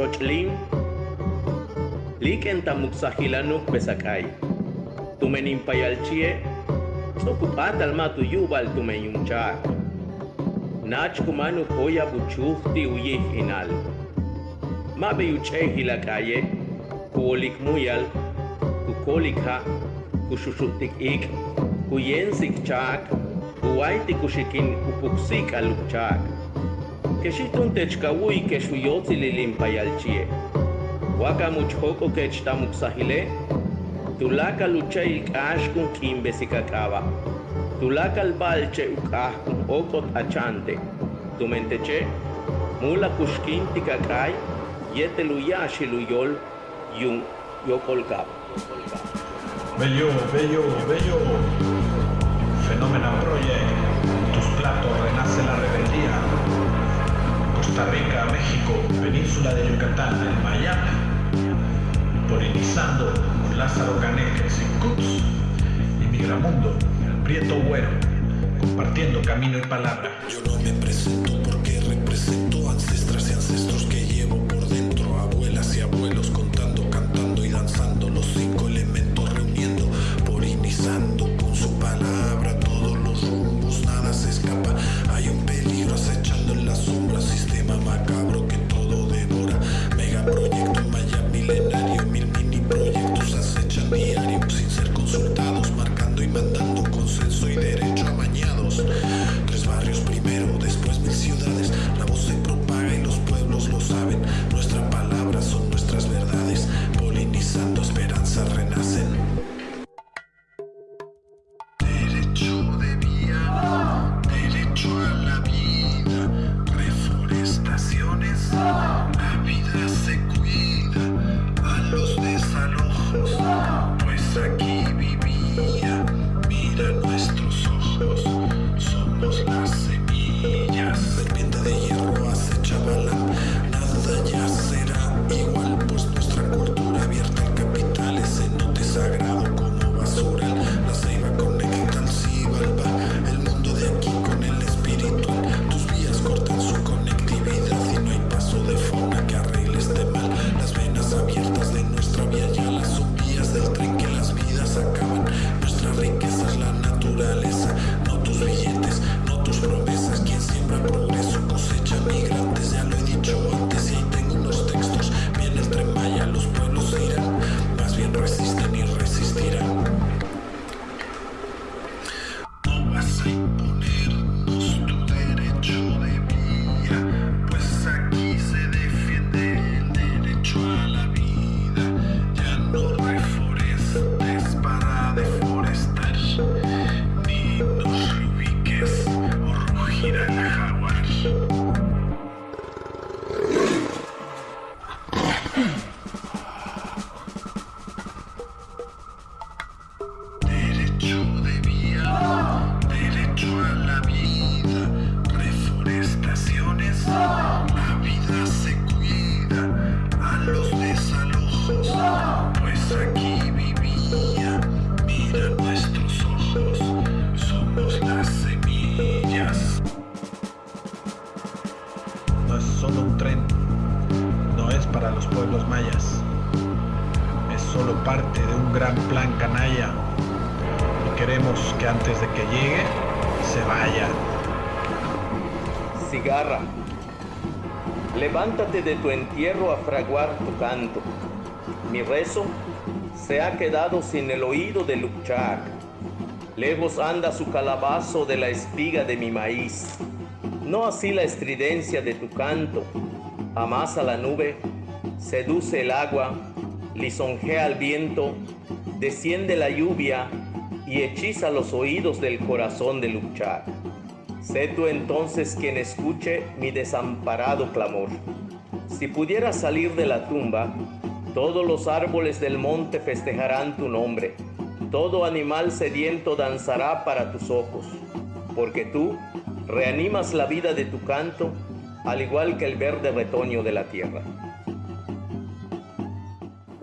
xochtlin, liken tamuksahilanuk pesakay. Tumenin payalchie, sokupatal matu yubal tumeyunchak. Nach kumanu koya buchufti uyih inal. Mabe yuchehilakaye, kuolik muyal, kukolikha, kushushuktik ik, kuyensik chak, kuwaiti kushikin upuksik aluk chak. Techkawui keshuyotzi lilimpayalchie. Waka muchhoko kechtamuksahile, tulaka luchai kashkun kimbesikakaba. Tulaka albalche ukahkun okot achante. Tumenteche, mula kushkinti kakai, yete luyashi luyol, yun yokolkab. Bello, bello, bello. Fenómeno Project. Tus platos renace la rebeldía. Costa Rica, México, península de Yucatán, en Miami. Polinizando con Lázaro Caneques y Cuts. Y Migramundo, el Prieto Güero. Compartiendo camino y palabra. Yo no me presento porque represento ancestras y ancestros que llevo solo parte de un gran plan canalla. Y queremos que antes de que llegue, se vaya. Cigarra, levántate de tu entierro a fraguar tu canto. Mi rezo se ha quedado sin el oído de Lukchak. Lejos anda su calabazo de la espiga de mi maíz. No así la estridencia de tu canto. Amasa la nube, seduce el agua, lisonjea el viento, desciende la lluvia y hechiza los oídos del corazón de Lukchak. Sé tú entonces quien escuche mi desamparado clamor. Si pudieras salir de la tumba, todos los árboles del monte festejarán tu nombre. Todo animal sediento danzará para tus ojos, porque tú reanimas la vida de tu canto, al igual que el verde retoño de la tierra.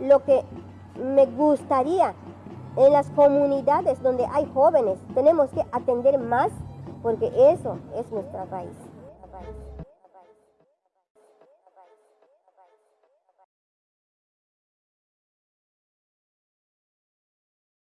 Lo que me gustaría en las comunidades donde hay jóvenes, tenemos que atender más porque eso es nuestra raíz.